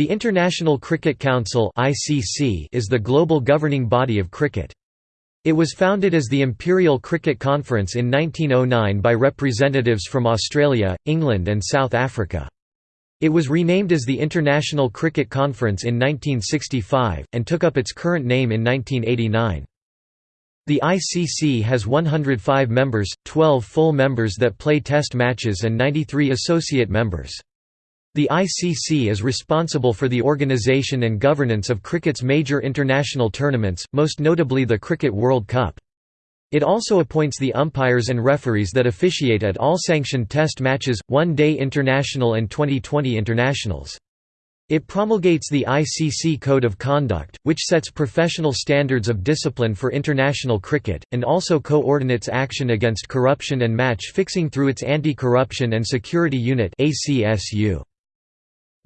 The International Cricket Council is the global governing body of cricket. It was founded as the Imperial Cricket Conference in 1909 by representatives from Australia, England and South Africa. It was renamed as the International Cricket Conference in 1965, and took up its current name in 1989. The ICC has 105 members, 12 full members that play test matches and 93 associate members. The ICC is responsible for the organisation and governance of cricket's major international tournaments, most notably the Cricket World Cup. It also appoints the umpires and referees that officiate at all sanctioned test matches, one-day international and Twenty20 internationals. It promulgates the ICC Code of Conduct, which sets professional standards of discipline for international cricket, and also coordinates action against corruption and match fixing through its Anti-Corruption and Security Unit ACSU.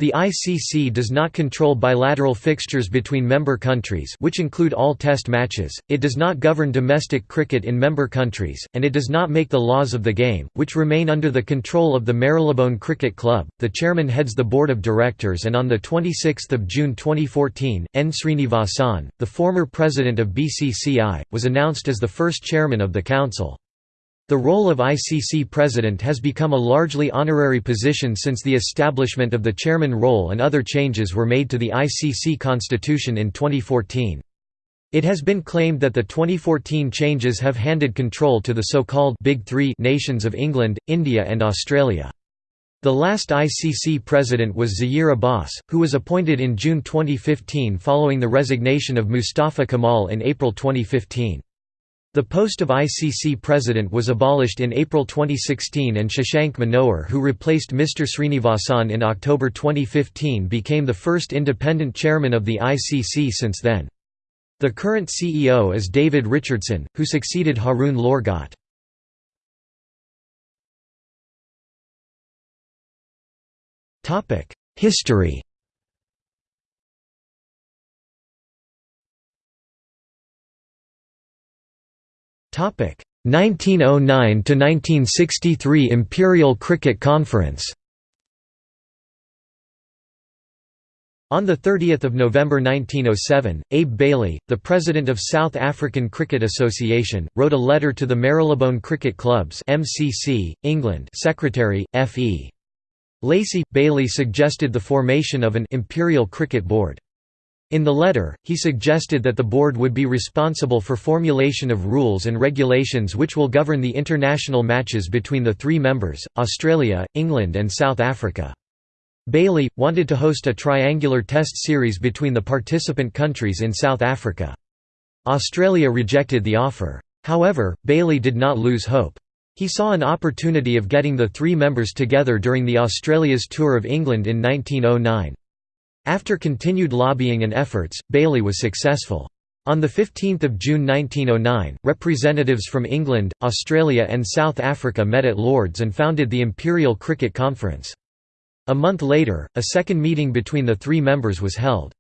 The ICC does not control bilateral fixtures between member countries which include all test matches, it does not govern domestic cricket in member countries, and it does not make the laws of the game, which remain under the control of the Marylebone Cricket Club. The chairman heads the board of directors and on 26 June 2014, N. Srinivasan, the former president of BCCI, was announced as the first chairman of the council. The role of ICC president has become a largely honorary position since the establishment of the chairman role and other changes were made to the ICC constitution in 2014. It has been claimed that the 2014 changes have handed control to the so-called Big Three nations of England, India and Australia. The last ICC president was Zaheer Abbas, who was appointed in June 2015 following the resignation of Mustafa Kamal in April 2015. The post of ICC president was abolished in April 2016 and Shashank Manohar who replaced Mr Srinivasan in October 2015 became the first independent chairman of the ICC since then. The current CEO is David Richardson, who succeeded Haroon Lorgat. History Topic 1909 to 1963 Imperial Cricket Conference. On 30 November 1907, Abe Bailey, the president of South African Cricket Association, wrote a letter to the Marylebone Cricket Clubs MCC, England Secretary, F. E. Lacey. Bailey suggested the formation of an «Imperial Cricket Board». In the letter, he suggested that the board would be responsible for formulation of rules and regulations which will govern the international matches between the three members, Australia, England and South Africa. Bailey, wanted to host a triangular test series between the participant countries in South Africa. Australia rejected the offer. However, Bailey did not lose hope. He saw an opportunity of getting the three members together during the Australia's tour of England in 1909. After continued lobbying and efforts, Bailey was successful. On 15 June 1909, representatives from England, Australia and South Africa met at Lords and founded the Imperial Cricket Conference. A month later, a second meeting between the three members was held.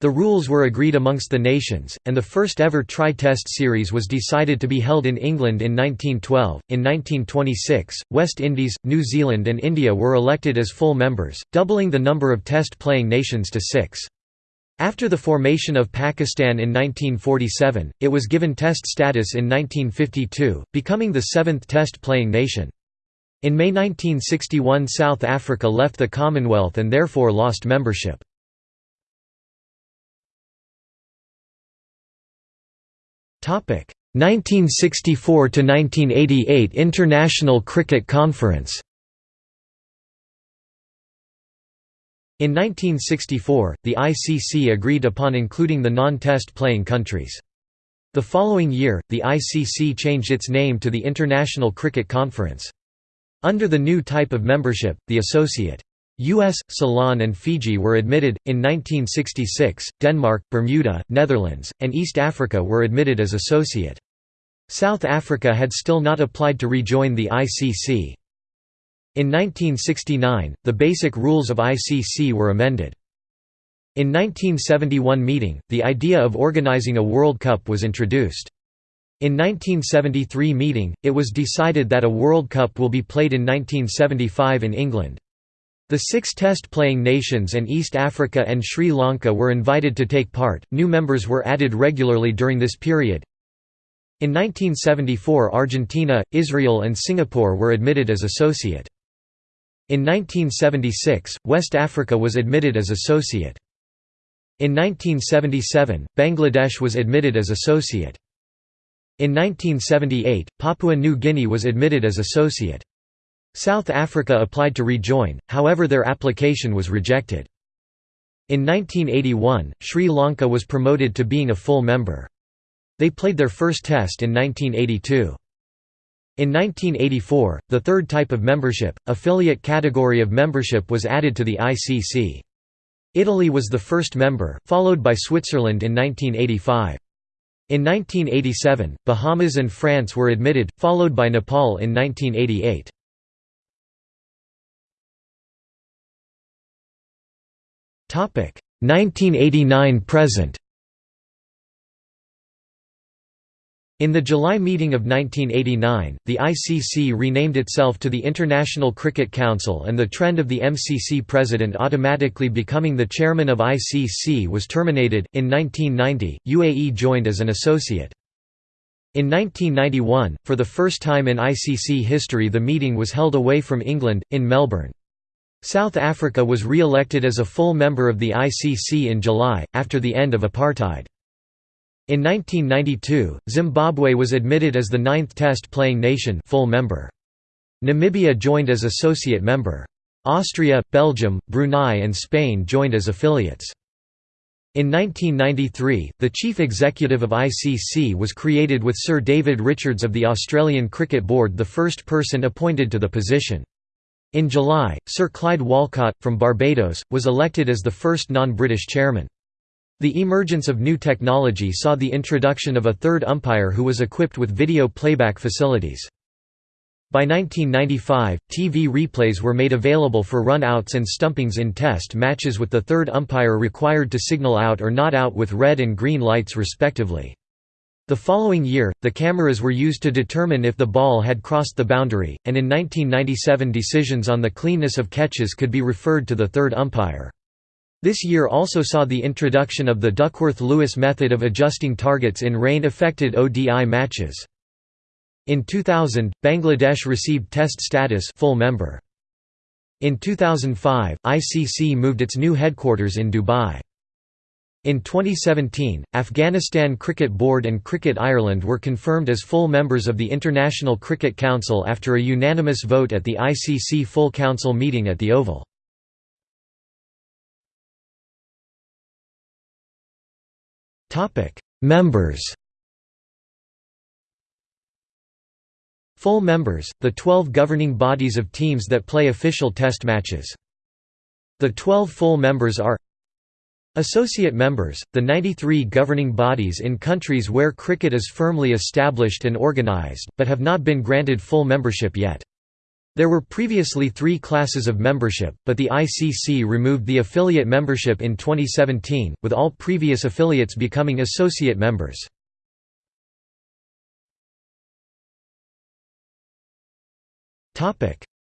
The rules were agreed amongst the nations, and the first ever tri-test series was decided to be held in England in 1912. In 1926, West Indies, New Zealand and India were elected as full members, doubling the number of test-playing nations to six. After the formation of Pakistan in 1947, it was given test status in 1952, becoming the seventh test-playing nation. In May 1961 South Africa left the Commonwealth and therefore lost membership. 1964 to 1988 International Cricket Conference In 1964, the ICC agreed upon including the non-test playing countries. The following year, the ICC changed its name to the International Cricket Conference. Under the new type of membership, the Associate US, Ceylon and Fiji were admitted. In 1966, Denmark, Bermuda, Netherlands, and East Africa were admitted as associate. South Africa had still not applied to rejoin the ICC. In 1969, the basic rules of ICC were amended. In 1971 meeting, the idea of organizing a World Cup was introduced. In 1973 meeting, it was decided that a World Cup will be played in 1975 in England. The six test-playing nations and East Africa and Sri Lanka were invited to take part. New members were added regularly during this period. In 1974 Argentina, Israel and Singapore were admitted as associate. In 1976, West Africa was admitted as associate. In 1977, Bangladesh was admitted as associate. In 1978, Papua New Guinea was admitted as associate. South Africa applied to rejoin, however their application was rejected. In 1981, Sri Lanka was promoted to being a full member. They played their first test in 1982. In 1984, the third type of membership, affiliate category of membership was added to the ICC. Italy was the first member, followed by Switzerland in 1985. In 1987, Bahamas and France were admitted, followed by Nepal in 1988. 1989 present. In the July meeting of 1989, the ICC renamed itself to the International Cricket Council and the trend of the MCC president automatically becoming the chairman of ICC was terminated. In 1990, UAE joined as an associate. In 1991, for the first time in ICC history the meeting was held away from England, in Melbourne. South Africa was re-elected as a full member of the ICC in July, after the end of apartheid. In 1992, Zimbabwe was admitted as the ninth test-playing nation full member. Namibia joined as associate member. Austria, Belgium, Brunei and Spain joined as affiliates. In 1993, the chief executive of ICC was created with Sir David Richards of the Australian Cricket Board the first person appointed to the position. In July, Sir Clyde Walcott, from Barbados, was elected as the first non-British chairman. The emergence of new technology saw the introduction of a third umpire who was equipped with video playback facilities. By 1995, TV replays were made available for run-outs and stumpings in test matches with the third umpire required to signal out or not out with red and green lights respectively. The following year, the cameras were used to determine if the ball had crossed the boundary, and in 1997 decisions on the cleanness of catches could be referred to the third umpire. This year also saw the introduction of the Duckworth-Lewis method of adjusting targets in rain-affected ODI matches. In 2000, Bangladesh received test status full member. In 2005, ICC moved its new headquarters in Dubai. In 2017, Afghanistan Cricket Board and Cricket Ireland were confirmed as full members of the International Cricket Council after a unanimous vote at the ICC Full Council meeting at the Oval. Members Full members, the 12 governing bodies of teams that play official test matches. The 12 full members are Associate members, the 93 governing bodies in countries where cricket is firmly established and organised, but have not been granted full membership yet. There were previously three classes of membership, but the ICC removed the affiliate membership in 2017, with all previous affiliates becoming associate members.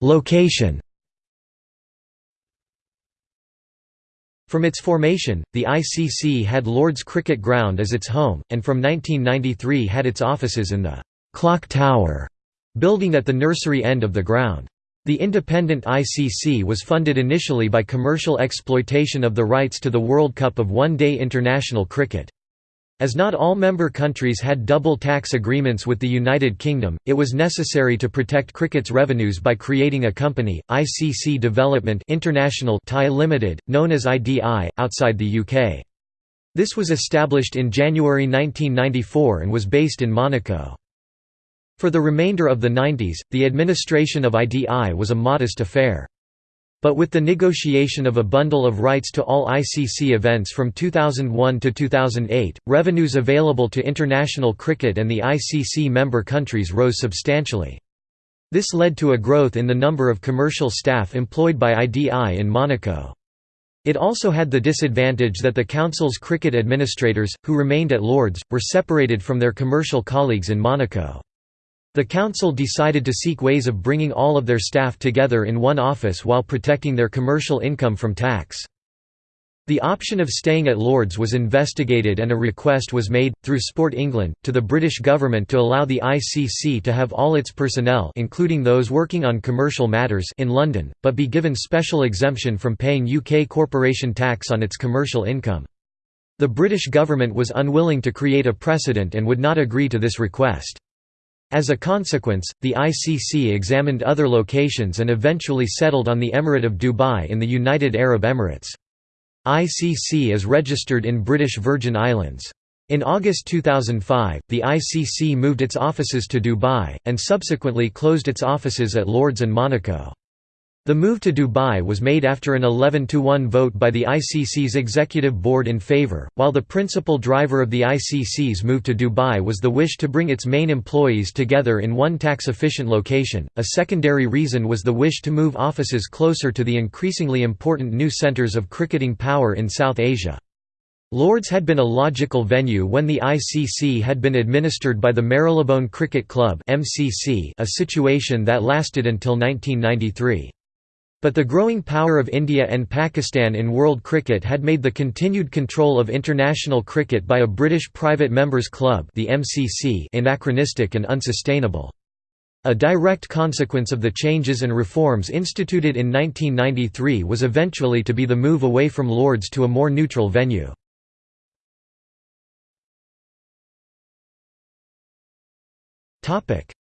Location From its formation, the ICC had Lord's Cricket Ground as its home, and from 1993 had its offices in the «Clock Tower» building at the nursery end of the ground. The independent ICC was funded initially by commercial exploitation of the rights to the World Cup of One-Day International Cricket. As not all member countries had double tax agreements with the United Kingdom, it was necessary to protect cricket's revenues by creating a company, ICC Development International Thai Limited, known as IDI, outside the UK. This was established in January 1994 and was based in Monaco. For the remainder of the 90s, the administration of IDI was a modest affair. But with the negotiation of a bundle of rights to all ICC events from 2001 to 2008, revenues available to international cricket and the ICC member countries rose substantially. This led to a growth in the number of commercial staff employed by IDI in Monaco. It also had the disadvantage that the Council's cricket administrators, who remained at Lords, were separated from their commercial colleagues in Monaco. The council decided to seek ways of bringing all of their staff together in one office while protecting their commercial income from tax. The option of staying at Lords was investigated and a request was made, through Sport England, to the British government to allow the ICC to have all its personnel including those working on commercial matters in London, but be given special exemption from paying UK corporation tax on its commercial income. The British government was unwilling to create a precedent and would not agree to this request. As a consequence, the ICC examined other locations and eventually settled on the Emirate of Dubai in the United Arab Emirates. ICC is registered in British Virgin Islands. In August 2005, the ICC moved its offices to Dubai, and subsequently closed its offices at Lords and Monaco. The move to Dubai was made after an 11–1 vote by the ICC's executive board in favour, while the principal driver of the ICC's move to Dubai was the wish to bring its main employees together in one tax-efficient location. A secondary reason was the wish to move offices closer to the increasingly important new centres of cricketing power in South Asia. Lords had been a logical venue when the ICC had been administered by the Marylebone Cricket Club a situation that lasted until 1993. But the growing power of India and Pakistan in world cricket had made the continued control of international cricket by a British private members club the MCC anachronistic and unsustainable. A direct consequence of the changes and reforms instituted in 1993 was eventually to be the move away from Lords to a more neutral venue.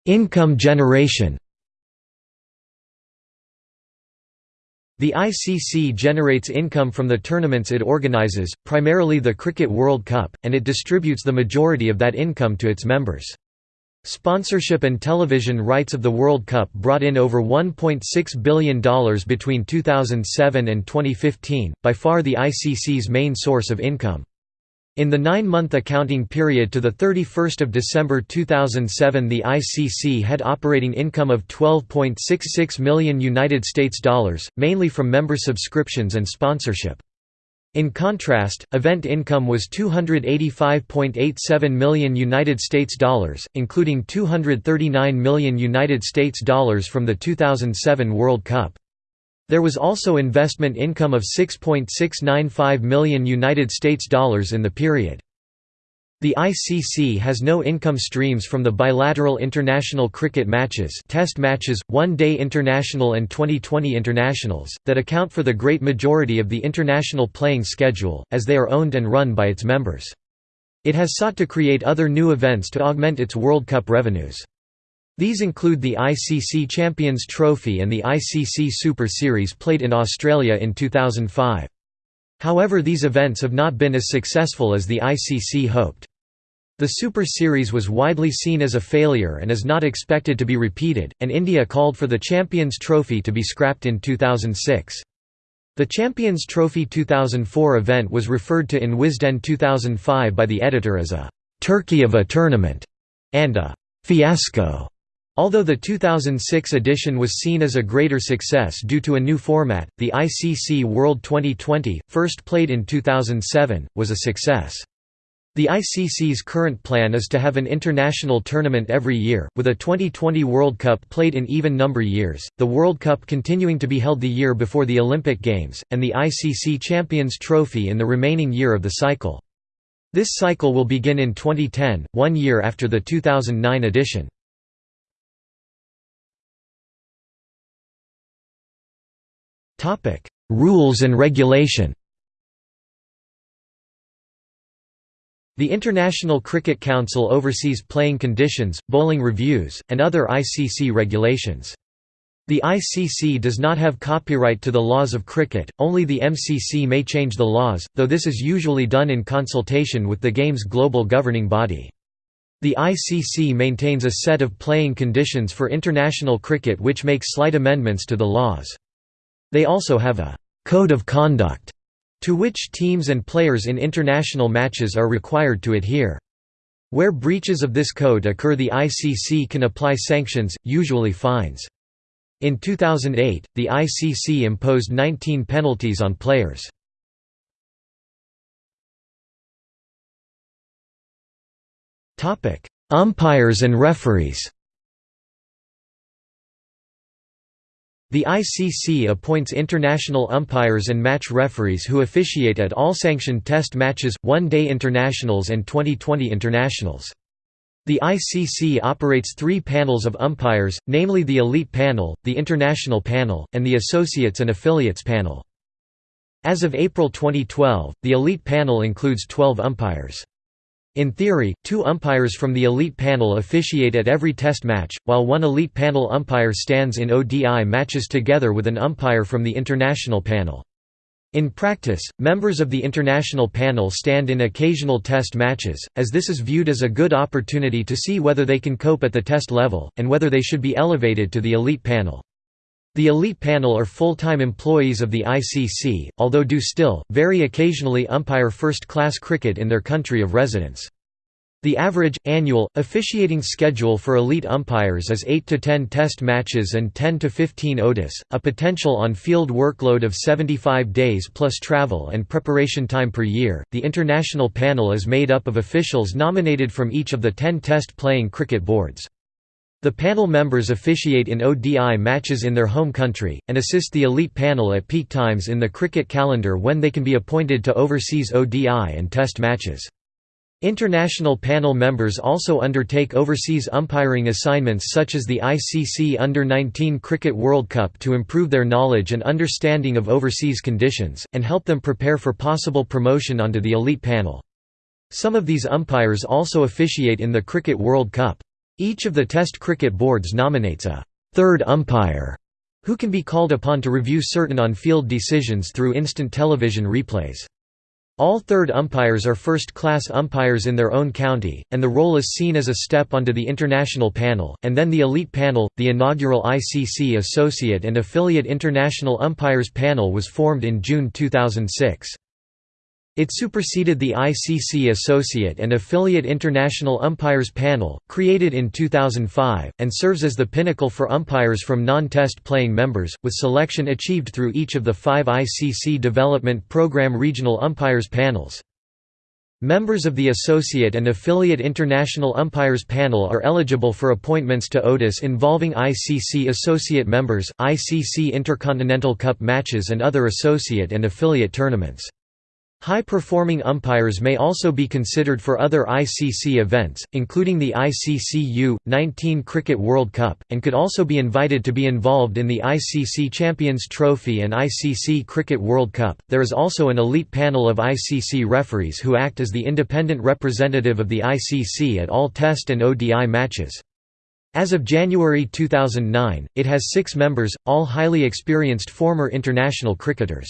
Income generation The ICC generates income from the tournaments it organizes, primarily the Cricket World Cup, and it distributes the majority of that income to its members. Sponsorship and television rights of the World Cup brought in over $1.6 billion between 2007 and 2015, by far the ICC's main source of income. In the nine-month accounting period to 31 December 2007 the ICC had operating income of 12.66 million United States dollars, mainly from member subscriptions and sponsorship. In contrast, event income was 285.87 million United States dollars, including 239 million United States dollars from the 2007 World Cup. There was also investment income of 6.695 million United States dollars in the period. The ICC has no income streams from the bilateral international cricket matches test matches, one-day international and Twenty20 internationals, that account for the great majority of the international playing schedule, as they are owned and run by its members. It has sought to create other new events to augment its World Cup revenues. These include the ICC Champions Trophy and the ICC Super Series played in Australia in 2005. However these events have not been as successful as the ICC hoped. The Super Series was widely seen as a failure and is not expected to be repeated, and India called for the Champions Trophy to be scrapped in 2006. The Champions Trophy 2004 event was referred to in Wisden 2005 by the editor as a «turkey of a tournament» and a «fiasco». Although the 2006 edition was seen as a greater success due to a new format, the ICC World Twenty20, first played in 2007, was a success. The ICC's current plan is to have an international tournament every year, with a Twenty20 World Cup played in even number years, the World Cup continuing to be held the year before the Olympic Games, and the ICC Champions Trophy in the remaining year of the cycle. This cycle will begin in 2010, one year after the 2009 edition. Rules and regulation The International Cricket Council oversees playing conditions, bowling reviews, and other ICC regulations. The ICC does not have copyright to the laws of cricket, only the MCC may change the laws, though this is usually done in consultation with the game's global governing body. The ICC maintains a set of playing conditions for international cricket which makes slight amendments to the laws. They also have a «code of conduct» to which teams and players in international matches are required to adhere. Where breaches of this code occur the ICC can apply sanctions, usually fines. In 2008, the ICC imposed 19 penalties on players. Umpires and referees The ICC appoints international umpires and match referees who officiate at all sanctioned test matches, one-day internationals and Twenty20 internationals. The ICC operates three panels of umpires, namely the Elite Panel, the International Panel, and the Associates and Affiliates Panel. As of April 2012, the Elite Panel includes 12 umpires. In theory, two umpires from the elite panel officiate at every test match, while one elite panel umpire stands in ODI matches together with an umpire from the international panel. In practice, members of the international panel stand in occasional test matches, as this is viewed as a good opportunity to see whether they can cope at the test level, and whether they should be elevated to the elite panel. The elite panel are full-time employees of the ICC, although do still, very occasionally umpire first-class cricket in their country of residence. The average, annual, officiating schedule for elite umpires is 8 to 10 test matches and 10 to 15 ODIs, a potential on-field workload of 75 days plus travel and preparation time per year. The international panel is made up of officials nominated from each of the 10 test playing cricket boards. The panel members officiate in ODI matches in their home country, and assist the elite panel at peak times in the cricket calendar when they can be appointed to overseas ODI and test matches. International panel members also undertake overseas umpiring assignments such as the ICC Under-19 Cricket World Cup to improve their knowledge and understanding of overseas conditions, and help them prepare for possible promotion onto the elite panel. Some of these umpires also officiate in the Cricket World Cup. Each of the Test cricket boards nominates a third umpire, who can be called upon to review certain on-field decisions through instant television replays. All third umpires are first-class umpires in their own county, and the role is seen as a step onto the international panel, and then the elite panel. The inaugural ICC Associate and Affiliate International Umpires Panel was formed in June 2006. It superseded the ICC Associate and Affiliate International Umpires Panel, created in 2005, and serves as the pinnacle for umpires from non-test playing members, with selection achieved through each of the five ICC Development Programme regional umpires panels. Members of the Associate and Affiliate International Umpires Panel are eligible for appointments to ODIs involving ICC Associate members, ICC Intercontinental Cup matches and other associate and affiliate tournaments. High-performing umpires may also be considered for other ICC events, including the ICC U-19 Cricket World Cup, and could also be invited to be involved in the ICC Champions Trophy and ICC Cricket World Cup. There is also an elite panel of ICC referees who act as the independent representative of the ICC at all Test and ODI matches. As of January 2009, it has six members, all highly experienced former international cricketers.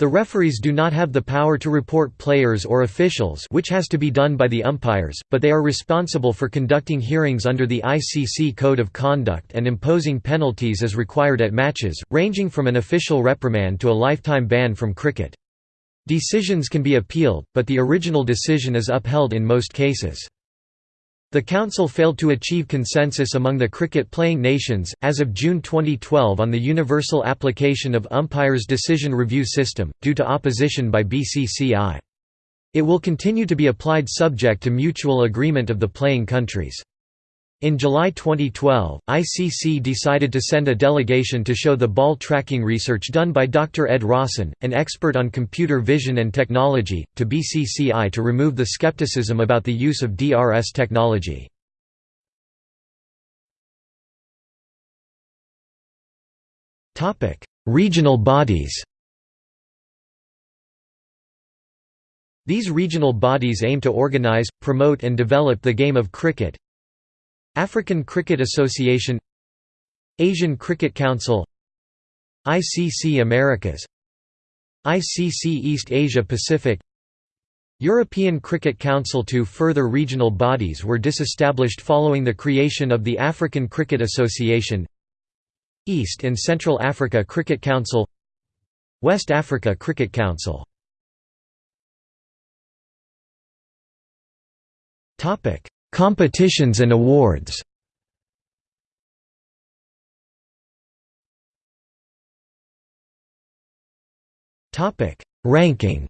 The referees do not have the power to report players or officials which has to be done by the umpires, but they are responsible for conducting hearings under the ICC Code of Conduct and imposing penalties as required at matches, ranging from an official reprimand to a lifetime ban from cricket. Decisions can be appealed, but the original decision is upheld in most cases. The Council failed to achieve consensus among the cricket-playing nations, as of June 2012 on the universal application of umpire's decision review system, due to opposition by BCCI. It will continue to be applied subject to mutual agreement of the playing countries. In July 2012, ICC decided to send a delegation to show the ball tracking research done by Dr. Ed Rosten, an expert on computer vision and technology, to BCCI to remove the skepticism about the use of DRS technology. Regional bodies These regional bodies aim to organize, promote and develop the game of cricket, African Cricket Association Asian Cricket Council ICC Americas ICC East Asia Pacific. European Cricket Council Two further regional bodies were disestablished following the creation of the African Cricket Association East and Central Africa Cricket Council West Africa Cricket Council Competitions and awards. Ranking.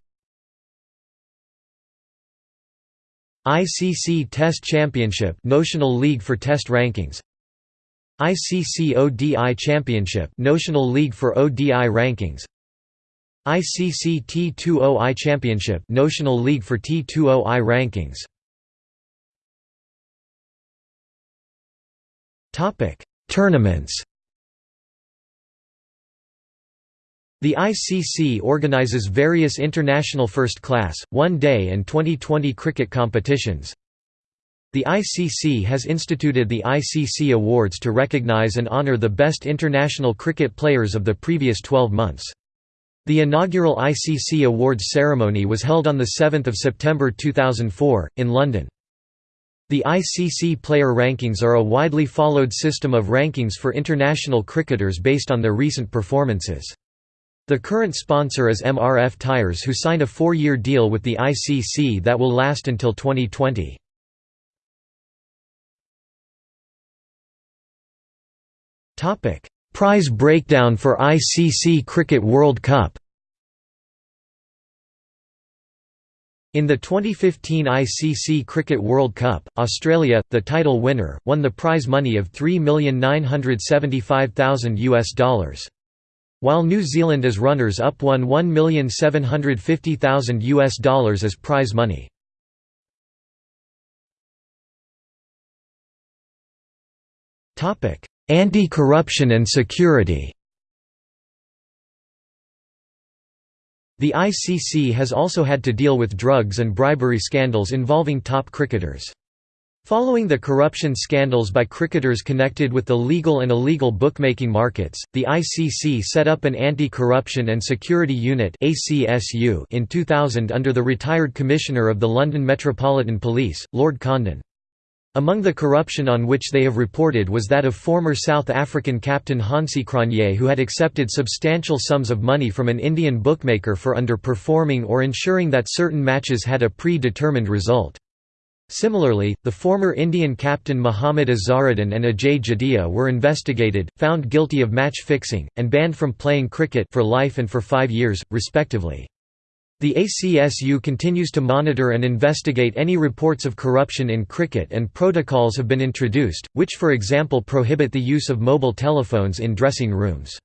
ICC Test Championship notional league for test rankings. ICC ODI Championship notional league for ODI rankings. ICC T20I Championship notional league for T20I rankings Topic Tournaments The ICC organises various international first-class, one-day and Twenty20 cricket competitions. The ICC has instituted the ICC Awards to recognise and honour the best international cricket players of the previous 12 months. The inaugural ICC Awards ceremony was held on 7 September 2004, in London. The ICC player rankings are a widely followed system of rankings for international cricketers based on their recent performances. The current sponsor is MRF Tyres who signed a four-year deal with the ICC that will last until 2020. Prize breakdown for ICC Cricket World Cup In the 2015 ICC Cricket World Cup, Australia, the title winner, won the prize money of 3,975,000 US dollars while New Zealand as runners-up won 1,750,000 US dollars as prize money. Anti-corruption and security. The ICC has also had to deal with drugs and bribery scandals involving top cricketers. Following the corruption scandals by cricketers connected with the legal and illegal bookmaking markets, the ICC set up an Anti-Corruption and Security Unit in 2000 under the retired Commissioner of the London Metropolitan Police, Lord Condon. Among the corruption on which they have reported was that of former South African captain Hansie Cronje who had accepted substantial sums of money from an Indian bookmaker for underperforming or ensuring that certain matches had a pre-determined result. Similarly, the former Indian captain Mohammad Azharuddin and Ajay Jadeja were investigated, found guilty of match fixing, and banned from playing cricket for life and for five years, respectively. The ACSU continues to monitor and investigate any reports of corruption in cricket and protocols have been introduced, which for example prohibit the use of mobile telephones in dressing rooms.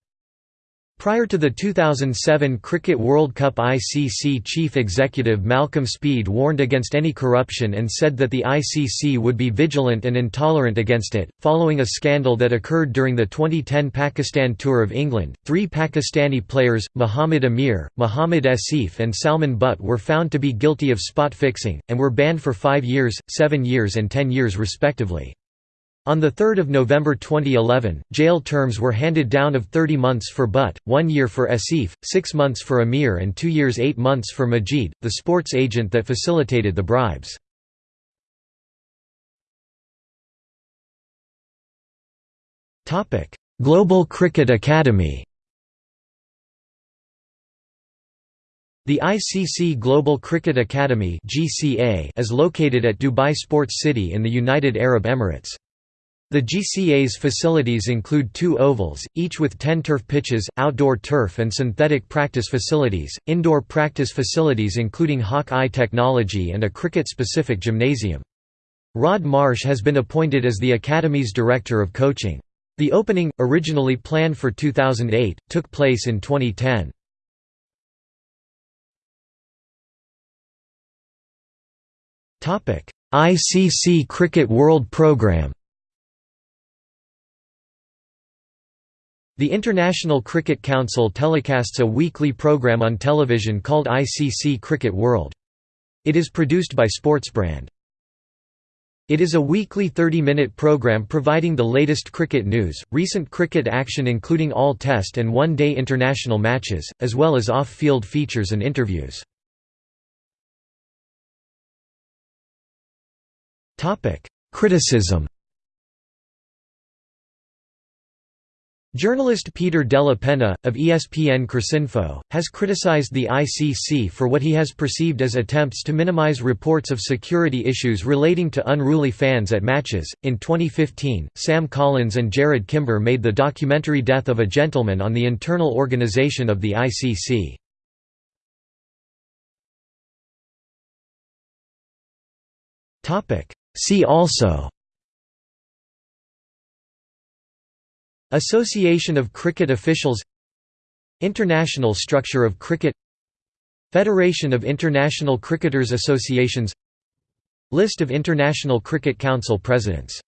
Prior to the 2007 Cricket World Cup ICC chief executive Malcolm Speed warned against any corruption and said that the ICC would be vigilant and intolerant against it. Following a scandal that occurred during the 2010 Pakistan Tour of England, three Pakistani players, Muhammad Amir, Muhammad Asif, and Salman Butt, were found to be guilty of spot fixing, and were banned for five years, seven years, and ten years respectively. On 3 November 2011, jail terms were handed down of 30 months for Butt, one year for Asif, six months for Amir and two years eight months for Majid, the sports agent that facilitated the bribes. Global Cricket Academy The ICC Global Cricket Academy is located at Dubai Sports City in the United Arab Emirates. The GCA's facilities include two ovals, each with 10 turf pitches, outdoor turf and synthetic practice facilities, indoor practice facilities including Hawk-Eye technology and a cricket-specific gymnasium. Rod Marsh has been appointed as the Academy's Director of Coaching. The opening, originally planned for 2008, took place in 2010. ICC Cricket World Programme The International Cricket Council telecasts a weekly program on television called ICC Cricket World. It is produced by Sportsbrand. It is a weekly 30-minute program providing the latest cricket news, recent cricket action including all test and one-day international matches, as well as off-field features and interviews. Criticism Journalist Peter Della Penna, of ESPN Cricinfo, has criticized the ICC for what he has perceived as attempts to minimize reports of security issues relating to unruly fans at matches. In 2015, Sam Collins and Jarrod Kimber made the documentary Death of a Gentleman on the internal organization of the ICC. See also Association of Cricket Officials International structure of cricket Federation of International Cricketers Associations List of International Cricket Council presidents